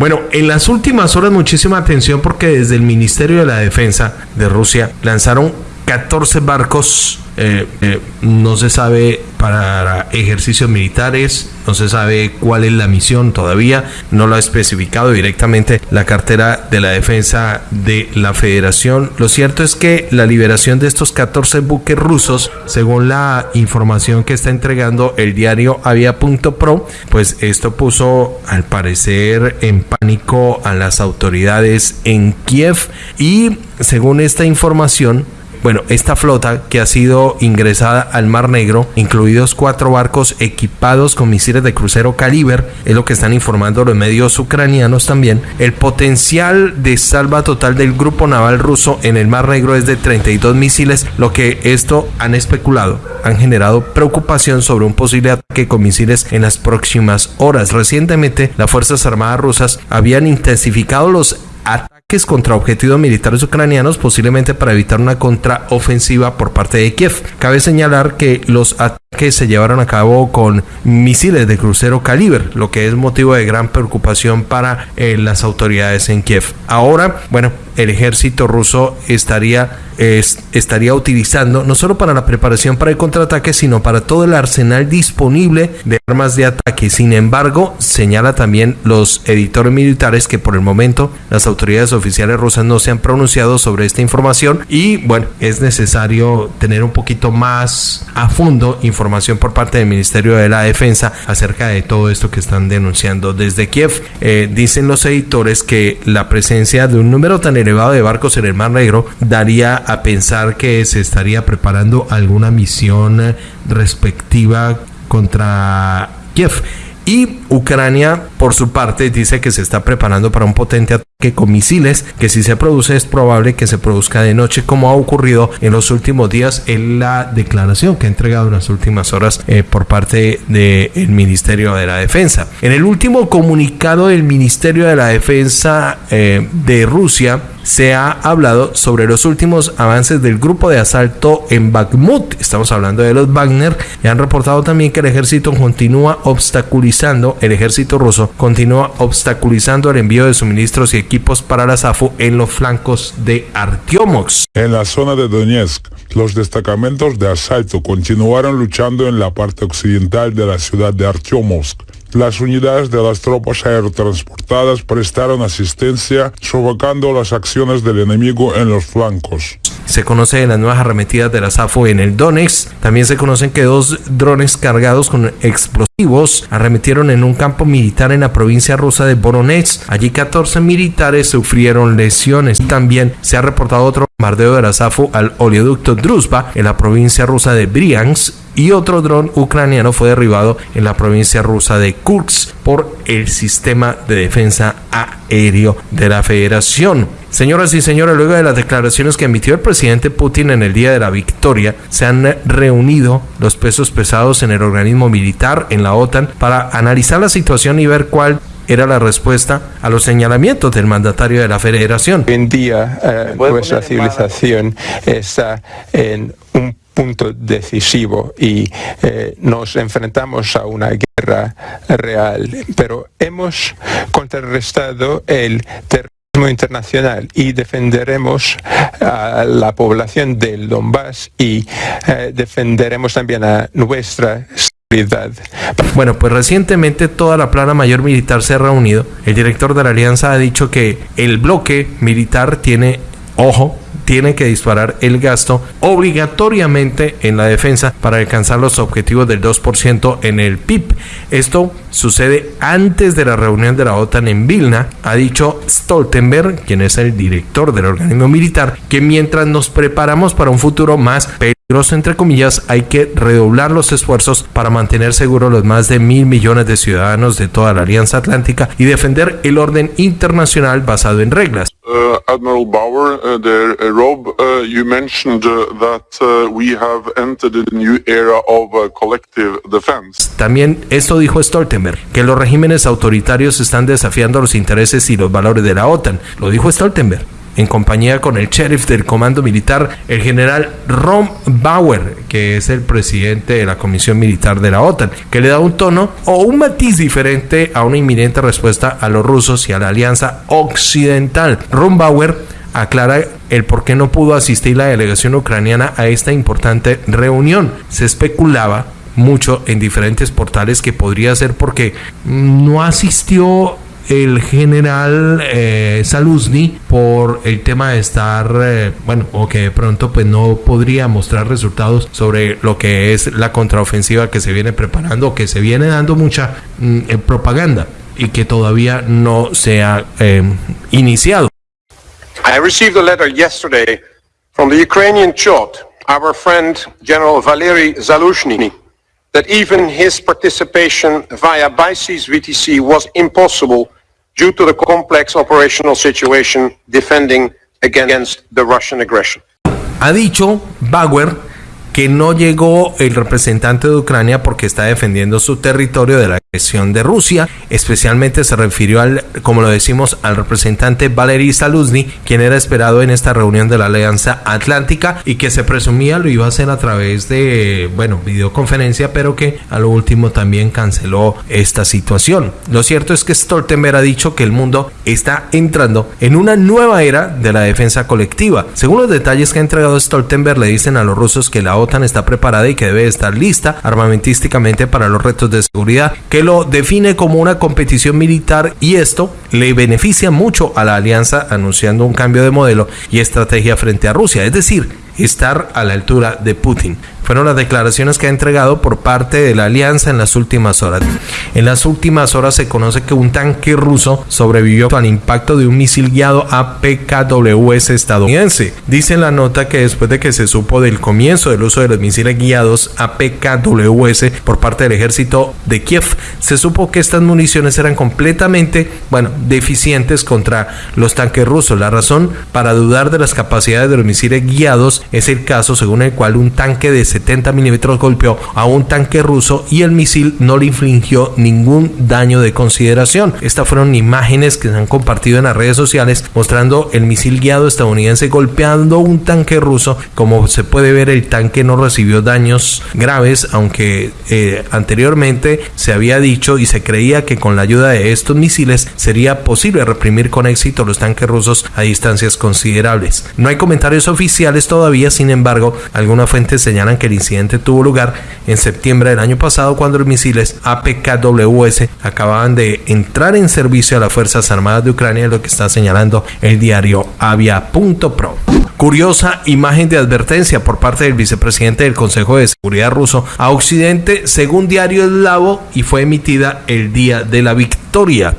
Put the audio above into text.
Bueno, en las últimas horas muchísima atención porque desde el Ministerio de la Defensa de Rusia lanzaron 14 barcos, eh, eh, no se sabe para ejercicios militares, no se sabe cuál es la misión todavía, no lo ha especificado directamente la cartera de la defensa de la federación. Lo cierto es que la liberación de estos 14 buques rusos, según la información que está entregando el diario Avia.pro, pues esto puso al parecer en pánico a las autoridades en Kiev y según esta información, bueno, esta flota que ha sido ingresada al Mar Negro, incluidos cuatro barcos equipados con misiles de crucero caliber, es lo que están informando los medios ucranianos también. El potencial de salva total del grupo naval ruso en el Mar Negro es de 32 misiles, lo que esto han especulado, han generado preocupación sobre un posible ataque con misiles en las próximas horas. Recientemente, las Fuerzas Armadas rusas habían intensificado los ataques contra objetivos militares ucranianos, posiblemente para evitar una contraofensiva por parte de Kiev. Cabe señalar que los ataques se llevaron a cabo con misiles de crucero caliber, lo que es motivo de gran preocupación para eh, las autoridades en Kiev. Ahora, bueno, el ejército ruso estaría, estaría utilizando no solo para la preparación para el contraataque, sino para todo el arsenal disponible de armas de ataque. Sin embargo, señala también los editores militares que por el momento las autoridades oficiales rusas no se han pronunciado sobre esta información y bueno, es necesario tener un poquito más a fondo información por parte del Ministerio de la Defensa acerca de todo esto que están denunciando desde Kiev. Eh, dicen los editores que la presencia de un número tan elevado de barcos en el Mar Negro daría a pensar que se estaría preparando alguna misión respectiva contra Kiev. Y Ucrania, por su parte, dice que se está preparando para un potente ataque con misiles, que si se produce es probable que se produzca de noche, como ha ocurrido en los últimos días en la declaración que ha entregado en las últimas horas eh, por parte del Ministerio de la Defensa. En el último comunicado del Ministerio de la Defensa eh, de Rusia, se ha hablado sobre los últimos avances del grupo de asalto en Bakhmut. Estamos hablando de los Wagner y han reportado también que el ejército continúa obstaculizando, el ejército ruso continúa obstaculizando el envío de suministros y equipos para la SAFU en los flancos de Artyomovsk. En la zona de Donetsk, los destacamentos de asalto continuaron luchando en la parte occidental de la ciudad de Artyomovsk las unidades de las tropas aerotransportadas prestaron asistencia, sofocando las acciones del enemigo en los flancos. Se conocen las nuevas arremetidas de la SAFO en el Donetsk. También se conocen que dos drones cargados con explosivos arremetieron en un campo militar en la provincia rusa de Voronezh. Allí 14 militares sufrieron lesiones. También se ha reportado otro bombardeo de la SAFO al oleoducto Druzhba en la provincia rusa de Bryansk y otro dron ucraniano fue derribado en la provincia rusa de Kursk por el sistema de defensa aéreo de la federación. Señoras y señores, luego de las declaraciones que emitió el presidente Putin en el día de la victoria, se han reunido los pesos pesados en el organismo militar, en la OTAN, para analizar la situación y ver cuál era la respuesta a los señalamientos del mandatario de la federación. Hoy en día eh, nuestra civilización está en punto decisivo y eh, nos enfrentamos a una guerra real, pero hemos contrarrestado el terrorismo internacional y defenderemos a la población del Donbass y eh, defenderemos también a nuestra seguridad. Bueno, pues recientemente toda la plana mayor militar se ha reunido. El director de la alianza ha dicho que el bloque militar tiene, ojo, tiene que disparar el gasto obligatoriamente en la defensa para alcanzar los objetivos del 2% en el PIB. Esto sucede antes de la reunión de la OTAN en Vilna. Ha dicho Stoltenberg, quien es el director del organismo militar, que mientras nos preparamos para un futuro más peligroso, entre comillas, hay que redoblar los esfuerzos para mantener seguros los más de mil millones de ciudadanos de toda la Alianza Atlántica y defender el orden internacional basado en reglas. Admiral Bauer, uh, there, uh, Rob, uh, you mentioned that we have entered a new era of collective defense. También esto dijo Stoltenberg, que los regímenes autoritarios están desafiando los intereses y los valores de la OTAN. Lo dijo Stoltenberg. En compañía con el sheriff del comando militar, el general Ron Bauer, que es el presidente de la Comisión Militar de la OTAN, que le da un tono o un matiz diferente a una inminente respuesta a los rusos y a la alianza occidental. Ron Bauer aclara el por qué no pudo asistir la delegación ucraniana a esta importante reunión. Se especulaba mucho en diferentes portales que podría ser porque no asistió el general eh, Saluzny por el tema de estar, eh, bueno, o que de pronto pues no podría mostrar resultados sobre lo que es la contraofensiva que se viene preparando, que se viene dando mucha mm, eh, propaganda y que todavía no se ha iniciado. I received a letter yesterday from the Ukrainian Chot, our friend General Valery Zaluzhny, that even his participation via BICES VTC was impossible due to the complex operational situation defending against the Russian aggression. Ha dicho Bauer que no llegó el representante de Ucrania porque está defendiendo su territorio de la agresión de Rusia. Especialmente se refirió al, como lo decimos, al representante Valery Saluzny, quien era esperado en esta reunión de la Alianza Atlántica y que se presumía lo iba a hacer a través de, bueno, videoconferencia, pero que a lo último también canceló esta situación. Lo cierto es que Stoltenberg ha dicho que el mundo está entrando en una nueva era de la defensa colectiva. Según los detalles que ha entregado Stoltenberg, le dicen a los rusos que la OTAN está preparada y que debe estar lista armamentísticamente para los retos de seguridad, que lo define como una competición militar y esto le beneficia mucho a la alianza anunciando un cambio de modelo y estrategia frente a Rusia, es decir, estar a la altura de Putin fueron las declaraciones que ha entregado por parte de la alianza en las últimas horas. En las últimas horas se conoce que un tanque ruso sobrevivió al impacto de un misil guiado APKWS estadounidense. Dice en la nota que después de que se supo del comienzo del uso de los misiles guiados APKWS por parte del ejército de Kiev, se supo que estas municiones eran completamente, bueno, deficientes contra los tanques rusos. La razón para dudar de las capacidades de los misiles guiados es el caso según el cual un tanque de 70 milímetros golpeó a un tanque ruso y el misil no le infligió ningún daño de consideración. Estas fueron imágenes que se han compartido en las redes sociales mostrando el misil guiado estadounidense golpeando un tanque ruso. Como se puede ver, el tanque no recibió daños graves, aunque eh, anteriormente se había dicho y se creía que con la ayuda de estos misiles sería posible reprimir con éxito los tanques rusos a distancias considerables. No hay comentarios oficiales sin embargo, algunas fuentes señalan que el incidente tuvo lugar en septiembre del año pasado cuando los misiles APKWS acababan de entrar en servicio a las Fuerzas Armadas de Ucrania, lo que está señalando el diario Avia.pro. Curiosa imagen de advertencia por parte del vicepresidente del Consejo de Seguridad ruso a Occidente, según diario eslavo, y fue emitida el día de la victoria.